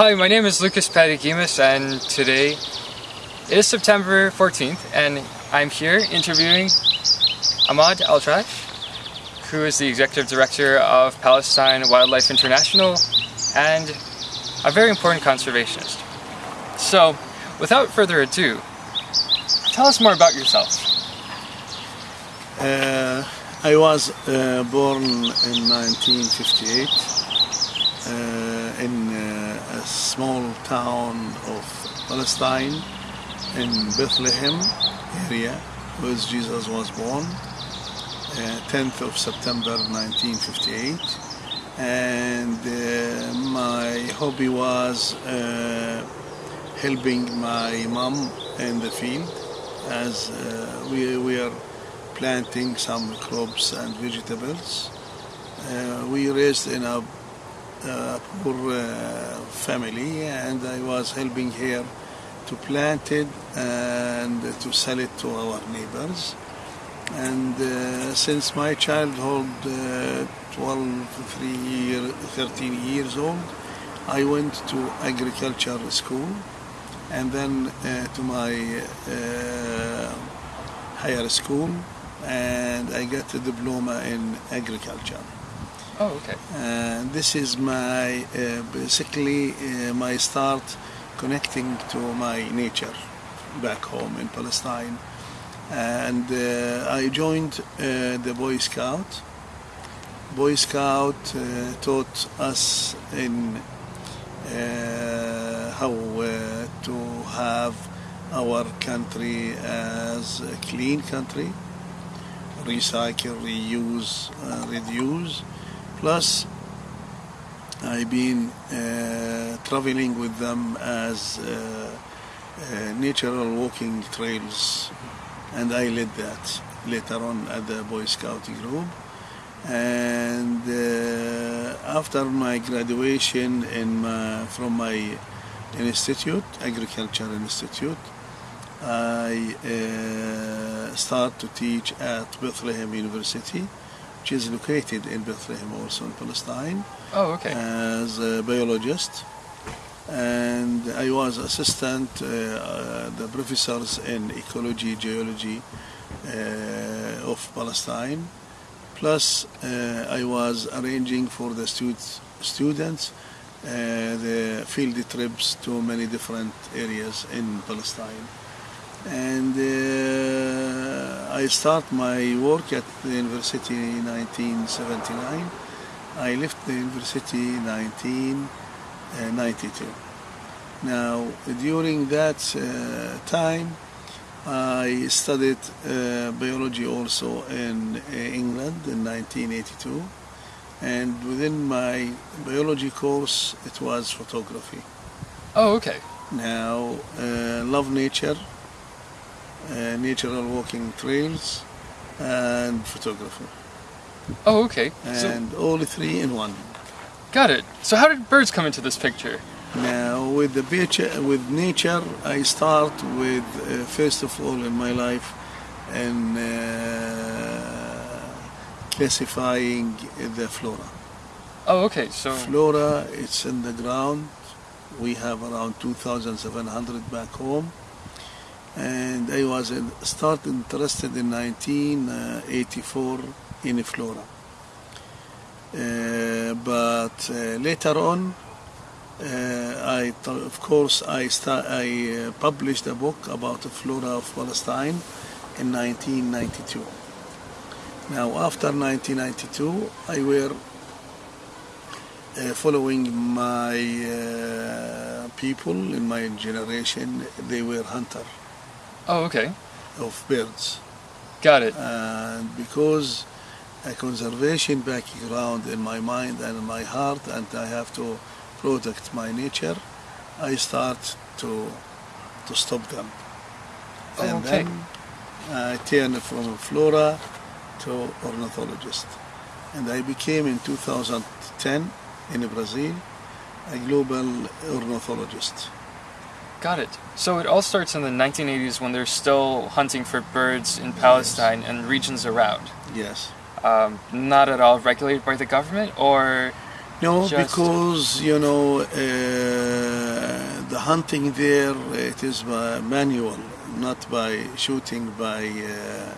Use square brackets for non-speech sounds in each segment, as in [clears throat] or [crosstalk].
Hi, my name is Lucas Padigimas and today is September 14th and I'm here interviewing Ahmad Altrash who is the Executive Director of Palestine Wildlife International and a very important conservationist. So, without further ado, tell us more about yourself. Uh, I was uh, born in 1958 uh, small town of Palestine in Bethlehem area where Jesus was born, 10th uh, of September 1958 and uh, my hobby was uh, helping my mom in the field as uh, we are planting some crops and vegetables. Uh, we raised in a, a poor uh, family and I was helping her to plant it and to sell it to our neighbors. And uh, since my childhood, uh, 12, 3 year, 13 years old, I went to agriculture school and then uh, to my uh, higher school and I got a diploma in agriculture. Oh, okay. And this is my uh, basically uh, my start connecting to my nature back home in Palestine. And uh, I joined uh, the Boy Scout. Boy Scout uh, taught us in uh, how to have our country as a clean country, recycle, reuse, uh, reduce. Plus, I've been uh, traveling with them as uh, natural walking trails, and I led that later on at the Boy Scout group. And uh, after my graduation in my, from my institute, Agriculture Institute, I uh, start to teach at Bethlehem University, which is located in Bethlehem also in Palestine. Oh, okay. As a biologist. And I was assistant uh, uh, the professors in ecology, geology uh, of Palestine. Plus, uh, I was arranging for the students, students uh, the field trips to many different areas in Palestine and uh, I start my work at the university in 1979. I left the university in 1992. Now, during that uh, time, I studied uh, biology also in uh, England in 1982, and within my biology course, it was photography. Oh, okay. Now, uh, love nature, uh, natural walking trails, and photography. Oh, okay. And so, all three in one. Got it. So how did birds come into this picture? Now, with the beach, with nature, I start with uh, first of all in my life, and uh, classifying the flora. Oh, okay. So flora, it's in the ground. We have around 2,700 back home and I was start interested in 1984 in flora. Uh, but uh, later on, uh, I of course I I uh, published a book about the flora of Palestine in 1992. Now after 1992, I were uh, following my uh, people in my generation. They were hunter Oh, okay. Of birds. Got it. And because a conservation background in my mind and in my heart, and I have to protect my nature, I start to to stop them. Oh, and okay. then I turn from flora to ornithologist. And I became in 2010 in Brazil a global ornithologist. Got it. So it all starts in the 1980s when they're still hunting for birds in Palestine yes. and regions around. Yes. Um, not at all regulated by the government, or No, because you know uh, the hunting there it is by manual, not by shooting by uh,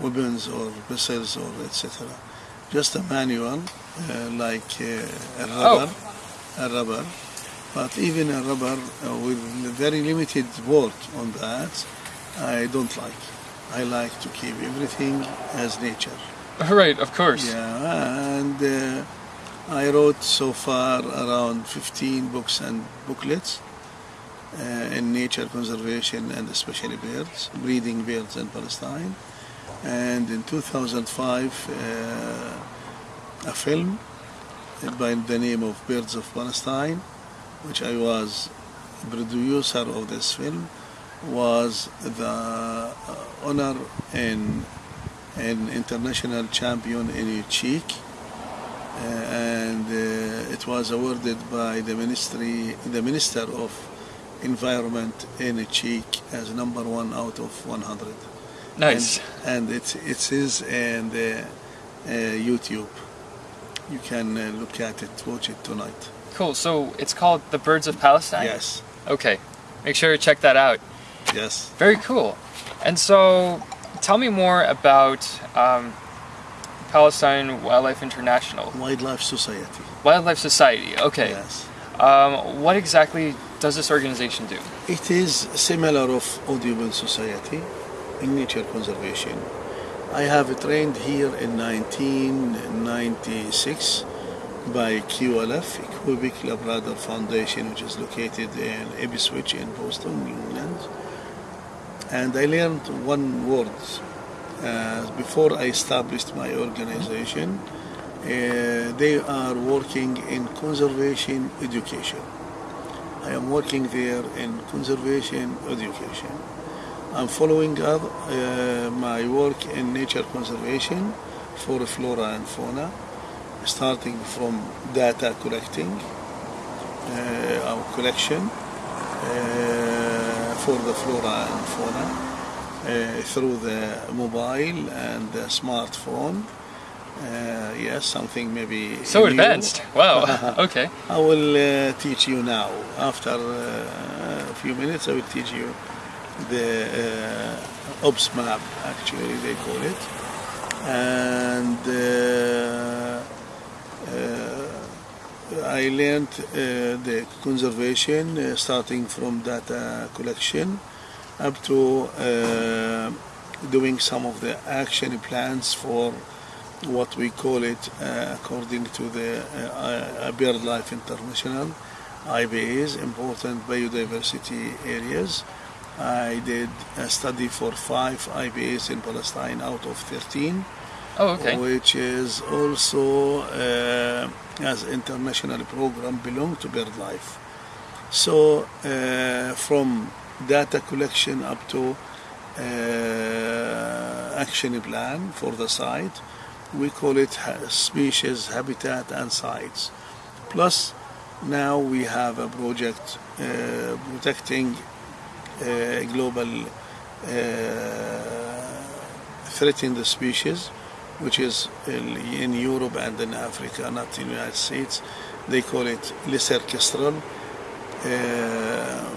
weapons or missiles or etc. Just a manual, uh, like uh, a rubber, a rubber. But even a rubber uh, with very limited word on that, I don't like. I like to keep everything as nature. Right, of course. Yeah, and uh, I wrote so far around 15 books and booklets uh, in nature conservation and especially birds, breeding birds in Palestine. And in 2005, uh, a film by the name of Birds of Palestine, which I was producer of this film, was the uh, honor and an international champion in Cheek, uh, and uh, it was awarded by the ministry, the minister of environment in Cheek as number one out of 100. Nice. And, and it it is in the uh, YouTube. You can uh, look at it, watch it tonight. Cool. So it's called The Birds of Palestine? Yes, Okay. Make sure to check that out. yes. Very cool. And so tell me more about um, Palestine Wildlife International. Wildlife Society. Wildlife Society. Okay. Yes. Um, what exactly does this organization do? It is similar of Audubon Society in nature conservation. I have trained here in 1996 by QLF, Quebec Labrador Foundation, which is located in Ipswich in Boston, England. And I learned one word uh, before I established my organization. Uh, they are working in conservation education. I am working there in conservation education. I'm following up uh, my work in nature conservation for flora and fauna, starting from data collecting, uh, our collection uh, for the flora and fauna uh, through the mobile and the smartphone. Uh, yes, something maybe So new. advanced. Wow. [laughs] okay. I will uh, teach you now. After uh, a few minutes, I will teach you the uh, OBS map, actually, they call it. And I learned uh, the conservation, uh, starting from data collection up to uh, doing some of the action plans for what we call it uh, according to the uh, BirdLife International IBAs, important biodiversity areas. I did a study for five IBAs in Palestine out of 13, Oh, okay. which is also uh, as international program belong to BirdLife. So uh, from data collection up to uh, action plan for the site, we call it species, habitat, and sites. Plus, now we have a project uh, protecting uh, global uh, threatened species, which is in, Europe and in Africa, not in the United States. They call it lesser kestrel, uh,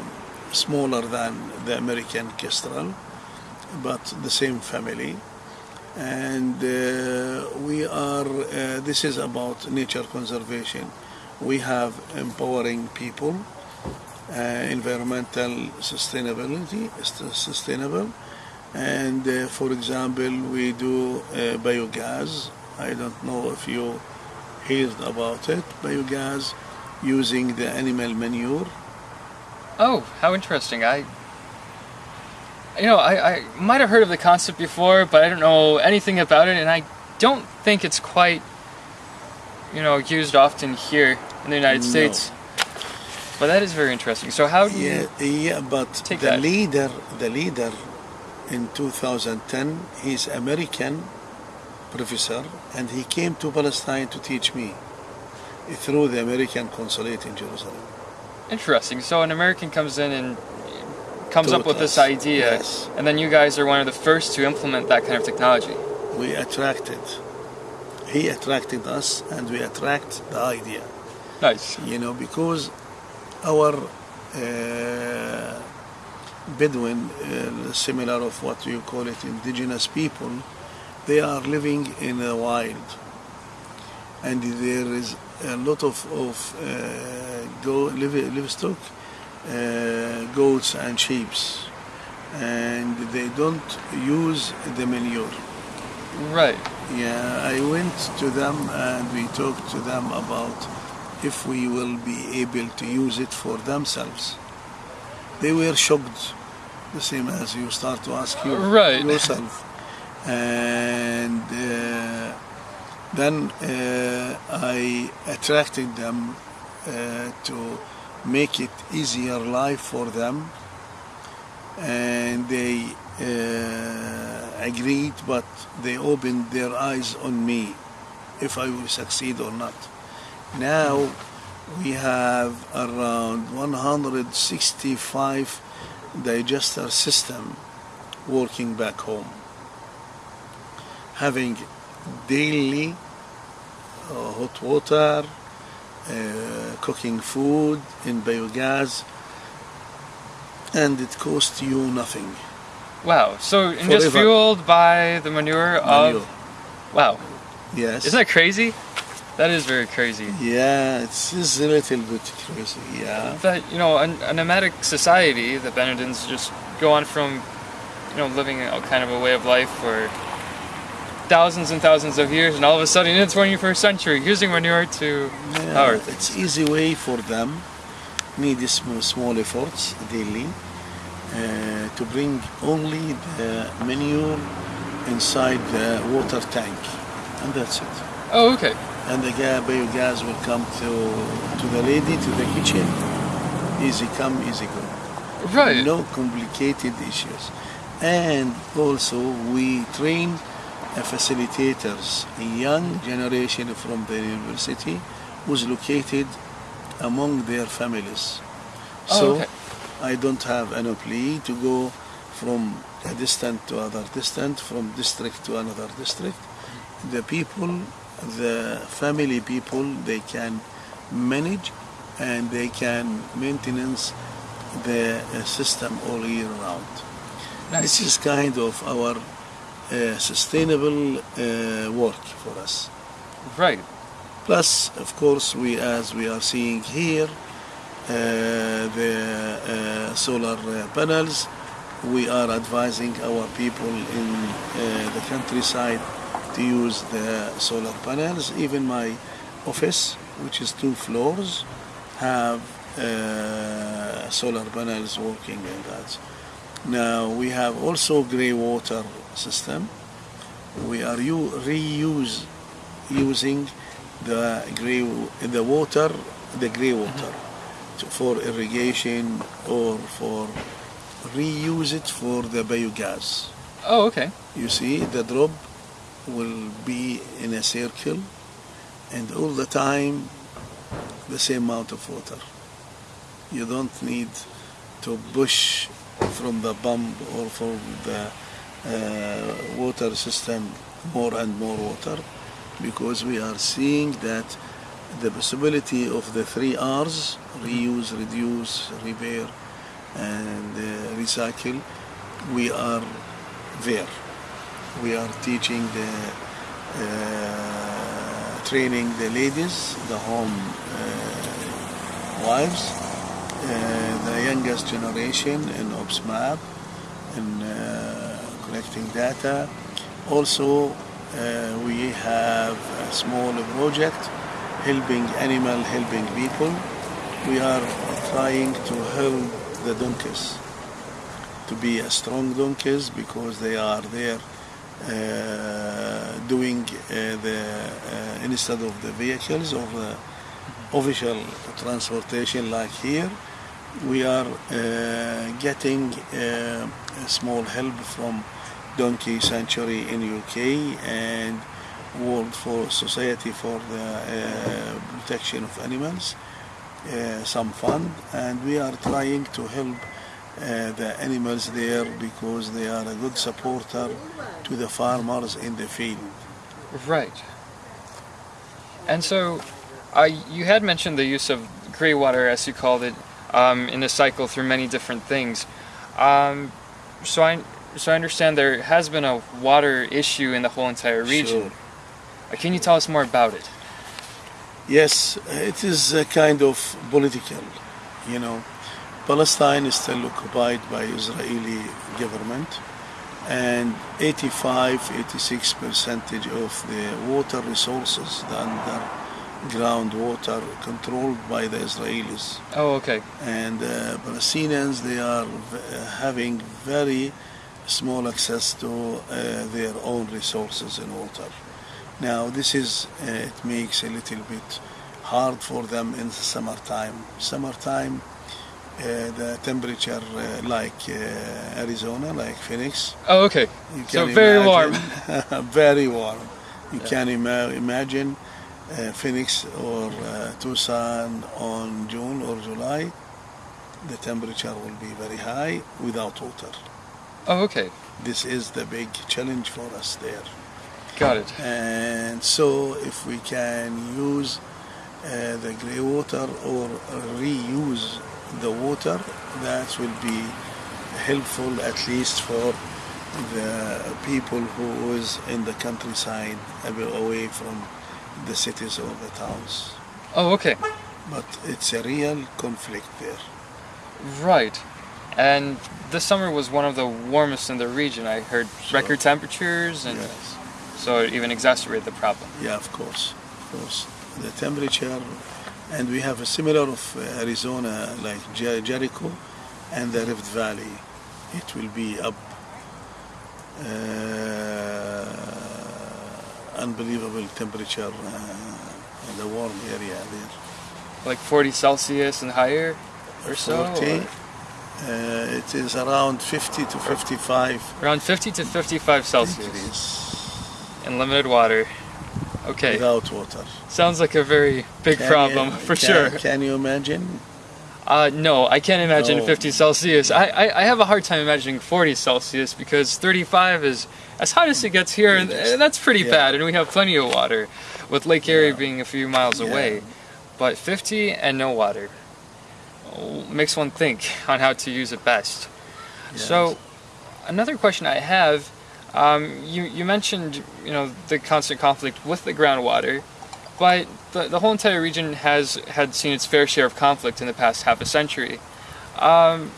smaller than the American kestrel, but the same family and uh, we are uh, this is about nature conservation we have empowering people uh, environmental sustainability sustainable and uh, for example we do uh, biogas i don't know if you heard about it biogas using the animal manure Oh, how interesting. I, you know, I, I might have heard of the concept before, but I don't know anything about it, and I don't think it's quite, you know, used often here in the United No. States. But that is very interesting. So how do you? Yeah, yeah, but Take the that. leader, the leader in 2010, he's American professor, and he came to Palestine to teach me through the American consulate in Jerusalem. Interesting. So an American comes in and comes up Taught with this idea, yes. and then you guys are one of the first to implement that kind of technology. We attracted, he attracted us, and we attract the idea. Nice. You know, because our uh, Bedouin, uh, similar of what you call it, indigenous people, they are living in the wild, and there is a lot of of uh, go live, livestock, uh, goats and sheep, and they don't use the manure. Right. Yeah, I went to them and we talked to them about if we will be able to use it for themselves. They were shocked, the same as you start to ask you Right. yourself. And uh, then uh, I attracted them uh, to make it easier life for them and they uh, agreed, but they opened their eyes on me if I will succeed or not. Now we have around 165 digester system working back home, having daily uh, hot water, uh, cooking food in biogas, and it costs you nothing. Wow. So and just fueled by the manure, Manure. of wow. Yes. Isn't that crazy? That is very crazy. Yeah, it's, it's a little bit crazy. Yeah. That you know, a, a nomadic society, the Benedins just go on from, you know, living a kind of a way of life for thousands and thousands of years, and all of a sudden in the 21st century, using manure to Yeah, power things. it's easy way for them. Need small, small efforts daily uh, to bring only the manure inside the water tank, and that's it. Oh, okay. And the ga- biogas will come to to the lady to the kitchen. Easy come, easy go. Right. No complicated issues. And also we train facilitators, a young generation from the university who's located among their families. Oh, so okay. I don't have an plea to go from a distant to other distant, from district to another district. The people, the family people, they can manage and they can maintenance the uh, system all year round. This is kind of our uh, sustainable uh, work for us. Right. Plus, of course, we as we are seeing here, uh, the uh, solar uh, panels. We are advising our people in uh, the countryside to use the solar panels. Even my office, which is two floors, have uh, solar panels working in that. Now we have also grey water system. We are reuse using the grey the water, the grey water, to, for irrigation or for reuse it for the biogas. Oh, okay. You see, the drop will be in a circle, and all the time the same amount of water. You don't need to push from the pump or from the uh, water system more and more water because we are seeing that the possibility of the three R's reuse, reduce, repair, and uh, recycle we are there. We are teaching the uh, training the ladies, the home uh, wives, uh, the youngest generation in OPSMAP, in uh, collecting data. Also, uh, we have a small project helping animal, helping people. We are trying to help the donkeys to be a strong donkeys because they are there doing uh, the uh, instead of the vehicles of the official transportation like here we are uh, getting uh, a small help from donkey sanctuary in UK and World for Society for the uh, Protection of Animals uh, some fund and we are trying to help uh, the animals there because they are a good supporter to the farmers in the field. Right. And so, Uh, you had mentioned the use of gray water, as you called it, um, in a cycle through many different things. Um, so I so I understand there has been a water issue in the whole entire region. Sure. Uh, Can you tell us more about it? Yes, it is a kind of political, you know. Palestine is still occupied by Israeli government and 85 86 percentage of the water resources the underground water controlled by the Israelis Oh, okay. and uh, Palestinians they are having very small access to uh, their own resources in water. Now this is uh, it makes a little bit hard for them in the summertime. Summertime, the temperature uh, like uh, Arizona, like Phoenix. Oh, okay. You So very warm. [laughs] very warm. You can ima- imagine uh, Phoenix or uh, Tucson on June or July. The temperature will be very high without water. Oh, okay. This is the big challenge for us there. Got it. And so, if we can use uh, the grey water or reuse the water, that will be helpful at least for the people who is in the countryside, away from the cities or the towns. Oh, okay. But it's a real conflict there. Right. And this summer was one of the warmest in the region. I heard Sure. record temperatures, and Yes. so it even exacerbated the problem. Yeah, of course, of course. The temperature, and we have a similar of uh, Arizona, like Jer- Jericho, and the Rift Valley. It will be up. Uh, unbelievable temperature uh, in the warm area there. Like 40 Celsius and higher, or so. or Uh, it is around 50 to 55 around 50 to 55 Celsius, and limited water. Okay. without water. Sounds like a very big Can problem you- [laughs] for can- sure. Can you imagine? Uh, no, I can't imagine No. 50 Celsius. I, I, I have a hard time imagining 40 Celsius because 35 is as hot as it gets here, and, and that's pretty Yeah. bad. And we have plenty of water, with Lake Erie Yeah. being a few miles Yeah. away. But 50 and no water oh, makes one think on how to use it best. So, another question I have, um, you you mentioned you know the constant conflict with the groundwater, but the the whole entire region has had seen its fair share of conflict in the past half a century. Um,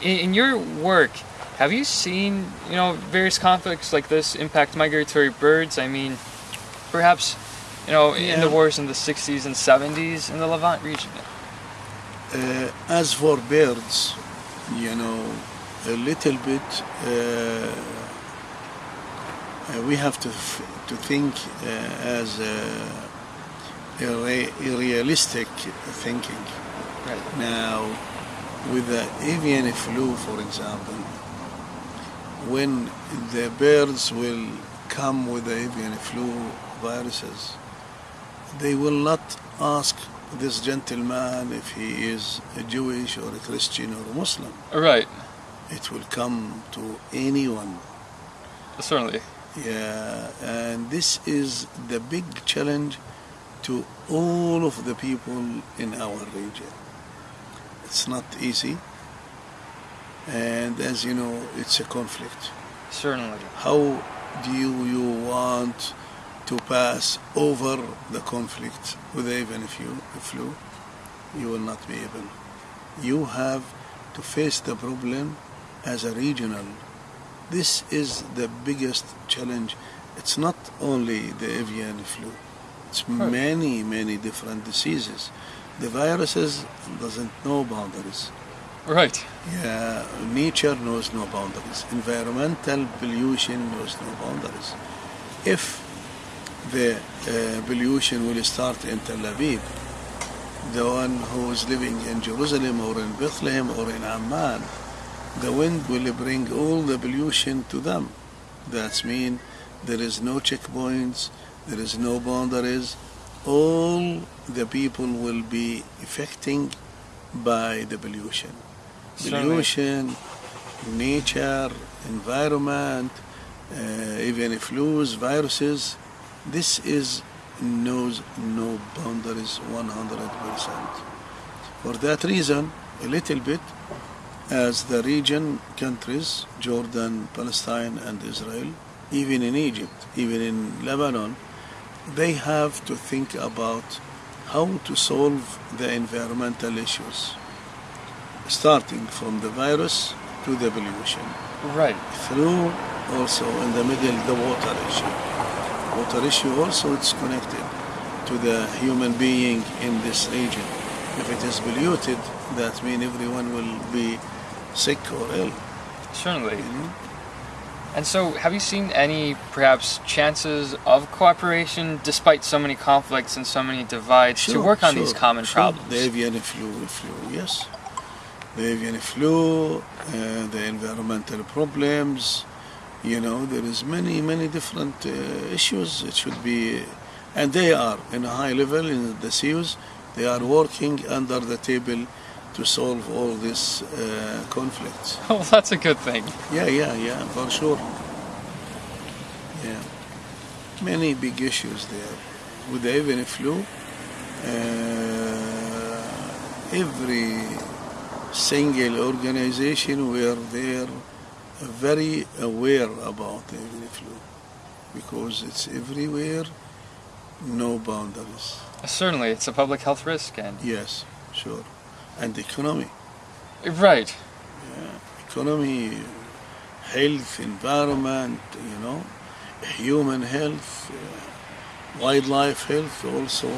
in, in your work, have you seen you know various conflicts like this impact migratory birds? I mean, perhaps you know in the wars in the 60s and 70s in the Levant region. Uh, as for birds, you know, a little bit, uh, uh, we have to f- to think uh, as realistic thinking. Right. Now, with the avian flu, for example, when the birds will come with the avian flu viruses, they will not ask this gentleman if he is a Jewish or a Christian or a Muslim. Right. It will come to anyone. Certainly. Yeah, and this is the big challenge to all of the people in our region. It's not easy, and as you know, it's a conflict. Certainly. How do you, you want to pass over the conflict with even if you flu? You will not be able. You have to face the problem as a regional. This is the biggest challenge. It's not only the avian flu. It's many, many different diseases. The viruses doesn't know boundaries. Right. Yeah, nature knows no boundaries. Environmental pollution knows no boundaries. If the uh, pollution will start in Tel Aviv, the one who is living in Jerusalem or in Bethlehem or in Amman, the wind will bring all the pollution to them. That means there is no checkpoints, there is no boundaries. All the people will be affecting by the pollution. Pollution, nature, environment, uh, avian flus, viruses. This is knows no boundaries 100%. For that reason, a little bit, as the region countries, Jordan, Palestine, and Israel, even in Egypt, even in Lebanon, they have to think about how to solve the environmental issues, starting from the virus to the pollution. Right. Through also in the middle the water issue. Water issue also it's connected to the human being in this region. If it is polluted, that means everyone will be sick or ill. Certainly. You know? And so, have you seen any perhaps chances of cooperation despite so many conflicts and so many divides to work on sure, these common sure. problems? The avian flu, flu, yes. The avian flu, uh, the environmental problems. You know, there is many, many different uh, issues. It should be, and they are in a high level in the CEOs. They are working under the table to solve all these uh, conflicts. [laughs] well, that's a good thing. Yeah, yeah, yeah, for sure. Yeah, many big issues there. With the avian flu, uh, every single organization were there very aware about the avian flu because it's everywhere, no boundaries. Certainly, it's a public health risk, and Yes, sure. And economy. right. Yeah. economy, health, environment, you know, human health, uh, wildlife health also.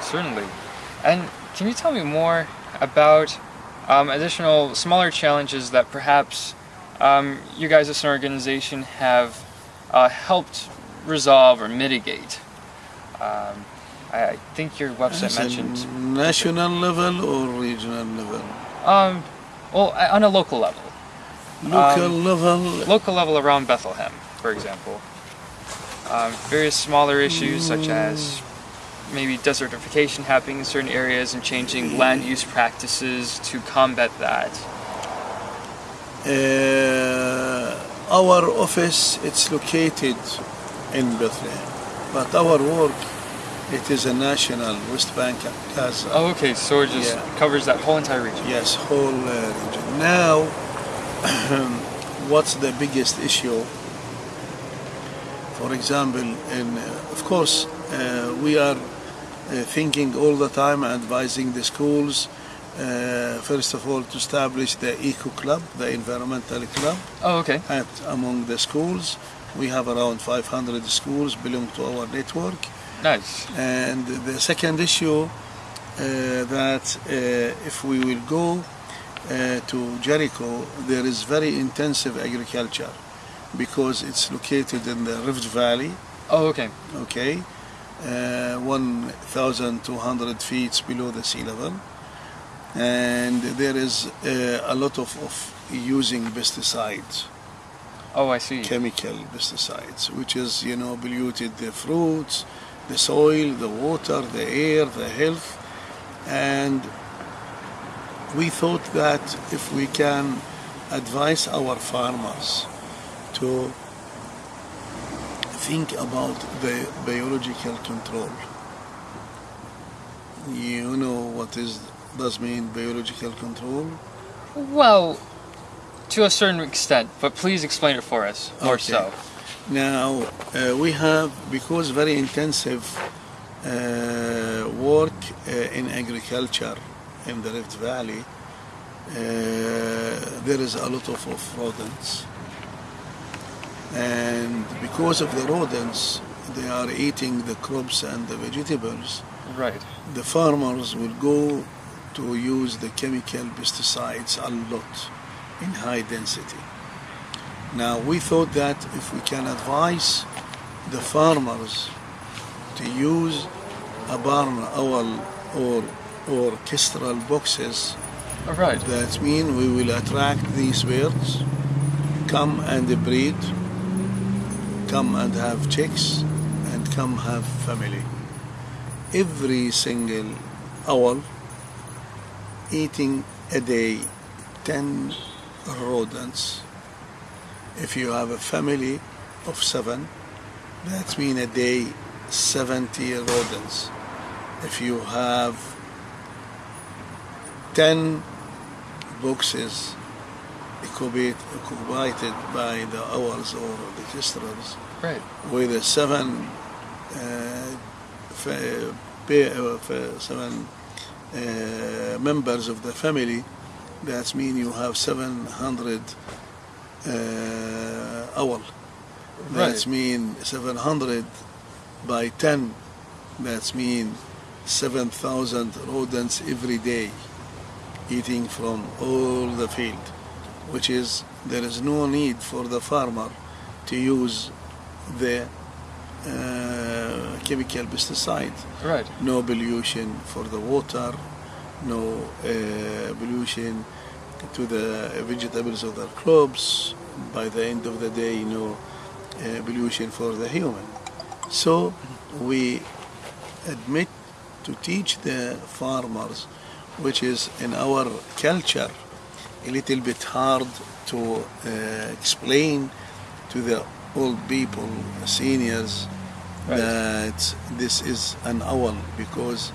Certainly. And can you tell me more about um, additional smaller challenges that perhaps um, you guys as an organization have uh, helped resolve or mitigate? Um, I think your website mentioned. national level or regional level? Um, well, on a local level. Local level, Local level around Bethlehem, for example. Um, various smaller issues such as maybe desertification happening in certain areas and changing land use practices to combat that. uh, our office it's located in Bethlehem, but our work it is a national West Bank Gaza. Oh, okay, so it just Yeah. covers that whole entire region. Yes, whole uh, region. Now, [clears throat] what's the biggest issue? For example, in uh, of course, uh, we are uh, thinking all the time, advising the schools. Uh, first of all, to establish the eco club, the environmental club, Oh, okay. at among the schools. We have around 500 schools belong to our network. Nice. And the second issue uh, that uh, if we will go uh, to Jericho, there is very intensive agriculture because it's located in the Rift Valley, Oh, okay. okay, uh, 1,200 feet below the sea level. And there is uh, a lot of, of using pesticides Oh, I see. chemical pesticides, which is, you know, polluted the fruits, the soil, the water, the air, the health. And we thought that if we can advise our farmers to think about the biological control. You know what is does mean biological control? Well, to a certain extent, but please explain it for us more Okay. so. Now uh, we have because very intensive uh, work uh, in agriculture in the Rift Valley. Uh, there is a lot of, of rodents, and because of the rodents, they are eating the crops and the vegetables. Right. The farmers will go to use the chemical pesticides a lot in high density. Now we thought that if we can advise the farmers to use a barn owl or or kestrel boxes, All right. that mean we will attract these birds, come and breed, come and have chicks, and come have family. Every single owl eating a day 10 rodents. If you have a family of seven, That means a day 70 rodents. If you have 10 boxes occupied by the hours or the kestrels Right. with the seven uh, uh, seven uh, members of the family, that means you have 700 uh, hour. That Right. mean 700 by 10. That's mean 7,000 rodents every day eating from all the field, which is there is no need for the farmer to use the uh, chemical pesticide. Right. No pollution for the water, no uh, pollution to the vegetables of the crops. By the end of the day, no uh, pollution for the human. So we admit to teach the farmers, which is in our culture a little bit hard to uh, explain to the old people, seniors, Right. that this is an owl because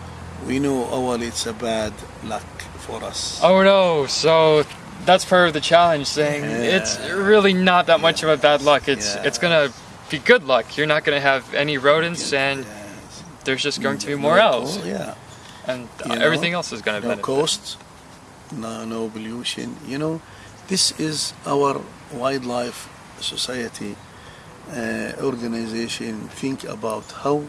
we know owl it's a bad luck for us. Oh no, so that's part of the challenge saying it's really not that much of a bad luck. It's Yeah. it's gonna be good luck. You're not gonna have any rodents and there's just going to be more No owls. co- Yeah. And You know, everything else is gonna no benefit. cost, no, no pollution. You know, this is our wildlife society uh, organization think about how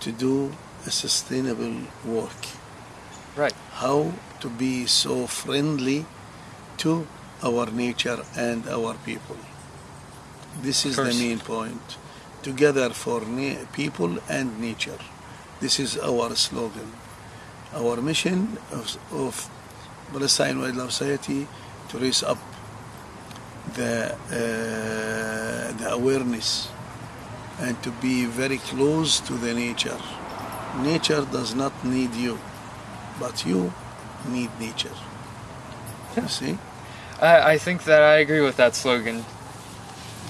to do a sustainable work, Right. how to be so friendly to our nature and our people. This is the main point. Together for people and nature. This is our slogan. Our mission of, of Palestine Wildlife Society to raise up the, uh, the awareness and to be very close to the nature. Nature does not need you, but you need nature. You see? I, I think that I agree with that slogan.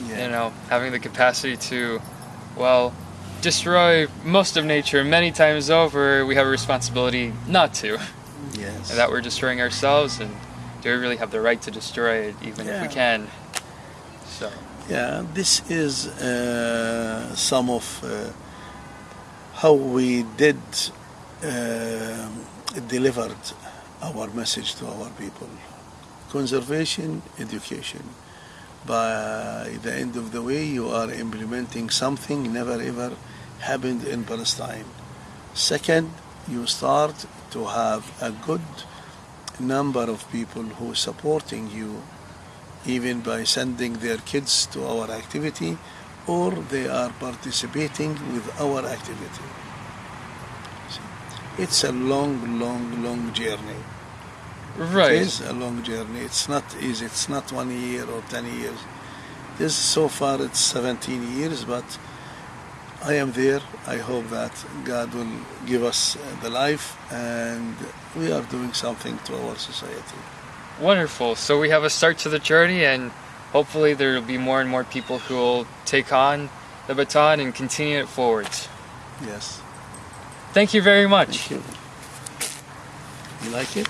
Yeah. You know, having the capacity to, well, destroy most of nature many times over, we have a responsibility not to. Yes. And that we're destroying ourselves, and do we really have the right to destroy it, even if we can? So, Yeah, this is uh, some of uh, how we did uh, delivered our message to our people. Conservation, education. By the end of the way, you are implementing something never ever happened in Palestine. Second, you start to have a good number of people who are supporting you even by sending their kids to our activity or they are participating with our activity. It's a long, long, long journey. right. It is a long journey. It's not easy. It's not one year or 10 years. This so far it's 17 years, but I am there. I hope that God will give us the life and we are doing something to our society. Wonderful. So we have a start to the journey, and hopefully there will be more and more people who will take on the baton and continue it forward. Yes. Thank you very much. You. You like it?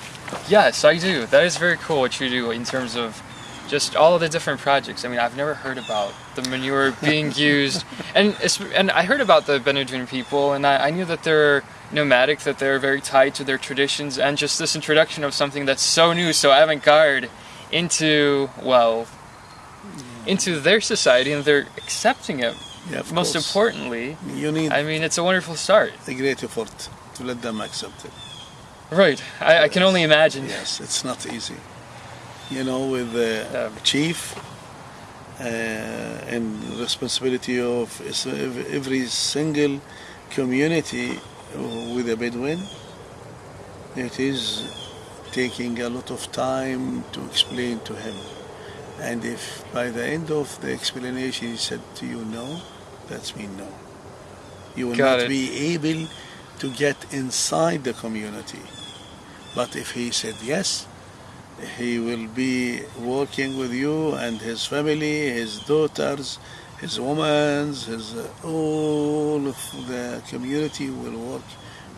Yes, I do. That is very cool what you do in terms of just all of the different projects. I mean, I've never heard about the manure [laughs] being used, and it's, and I heard about the Benedrin people, and I, I knew that they're nomadic, that they're very tied to their traditions, and just this introduction of something that's so new, so avant-garde, into well, into their society, and they're accepting it. Yeah, Most course. importantly, You need I mean, it's a wonderful start. a great effort to let them accept it. Right. I, I can only imagine. Yes, it's not easy. You know, with the Yeah. chief uh, and responsibility of every single community with a Bedouin, it is taking a lot of time to explain to him. And if by the end of the explanation he said to you no, that's mean no. You will Got not it. be able to get inside the community. But if he said yes, he will be working with you and his family, his daughters, his women, his uh, all of the community will work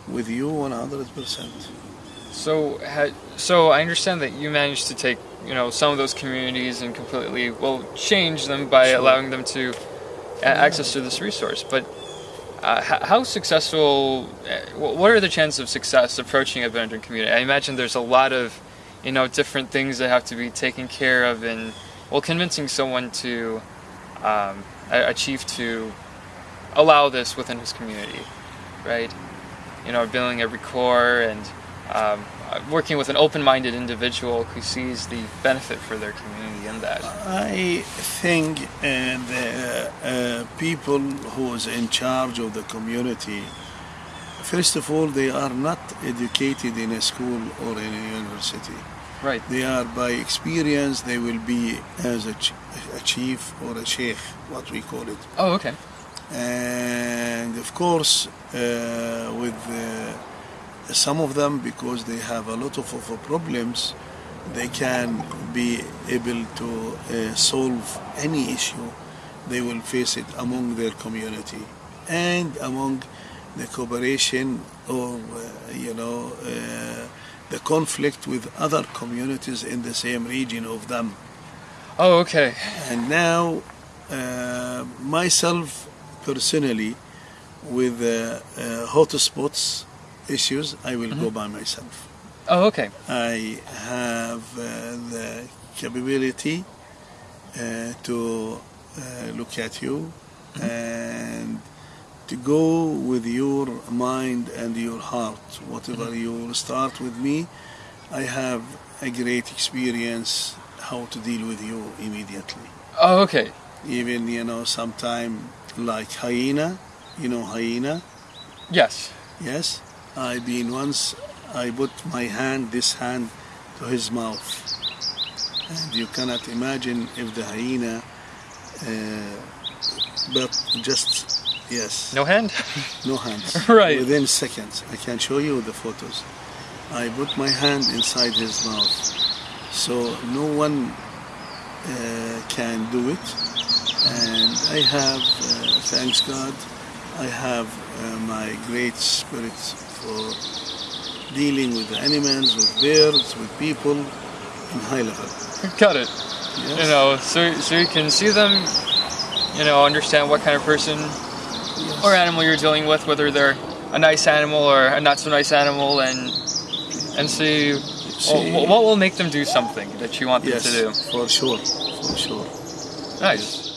with you 100%. So, ha- so I understand that you managed to take, you know, some of those communities and completely, well, change them by Sure. allowing them to access to this resource. But uh, h- how successful? uh, What are the chances of success approaching a Bedouin community? I imagine there's a lot of, you know, different things that have to be taken care of and well, convincing someone to um, a- achieve to allow this within his community, right? You know, building a core and um, working with an open-minded individual who sees the benefit for their community in that. I think uh, the uh, people who is in charge of the community, first of all, they are not educated in a school or in a university. Right. They are by experience. They will be as a, ch- a chief or a sheikh, what we call it. Oh, okay. and of course uh, with uh, some of them because they have a lot of, of problems they can be able to uh, solve any issue they will face it among their community and among the cooperation or uh, you know uh, the conflict with other communities in the same region of them Oh, okay. and now uh, myself personally with uh, uh, hotspots issues i will go by myself. Oh, okay. i have uh, the capability uh, to uh, look at you and to go with your mind and your heart. Whatever you start with me i have a great experience how to deal with you immediately. Oh, okay. even you know sometime like hyena you know hyena? Yes. yes i been once i put my hand this hand to his mouth. And you cannot imagine if the hyena uh, but just yes. No hand. [laughs] no hands. [laughs] Right. within seconds. I can show you the photos. I put my hand inside his mouth. So no one uh, can do it. And i have uh, thanks god i have uh, my great spirit for dealing with the animals with birds with people in high level Got it. yes? You know, so so you can see them. You know, understand what kind of person Yes. or animal you're dealing with, whether they're a nice animal or a not so nice animal, and and see, See- well, what will make them do something that you want them yes to do. for sure for sure Nice.